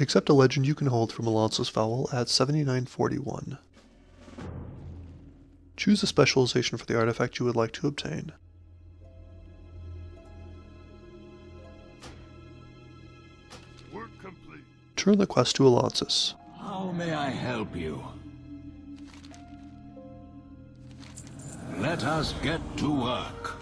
Accept a legend you can hold from Alonsus Faol at 7941. Choose a specialization for the artifact you would like to obtain. Turn the quest to Alonsus. How may I help you? Let us get to work.